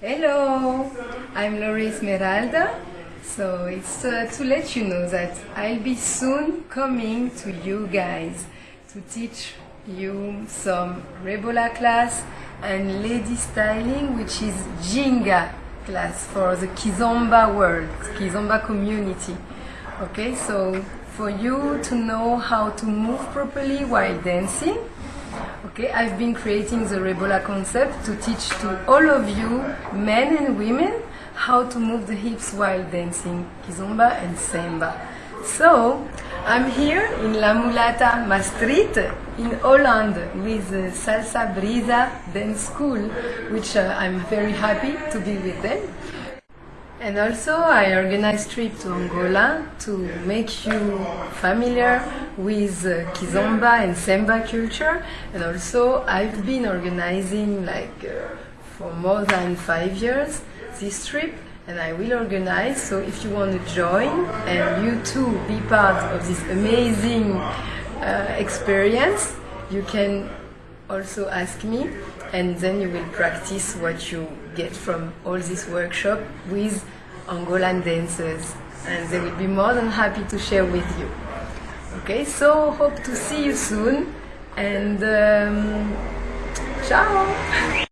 Hello, I'm Laurie Esmeralda. So it's uh, to let you know that I'll be soon coming to you guys to teach you some Rebola class and lady styling, which is Ginga class for the Kizomba world, Kizomba community. Okay, so for you to know how to move properly while dancing, Okay, I've been creating the Rebola concept to teach to all of you, men and women, how to move the hips while dancing Kizomba and Semba. So, I'm here in La Mulata Maastricht in Holland with the Salsa Brisa Dance School, which uh, I'm very happy to be with them. And also I organize trip to Angola to make you familiar with uh, Kizomba and Semba culture. And also I've been organizing like uh, for more than five years this trip and I will organize. So if you want to join and you too be part of this amazing uh, experience, you can also ask me and then you will practice what you get from all this workshop with Angolan dancers and they will be more than happy to share with you. Okay, so hope to see you soon and um, ciao!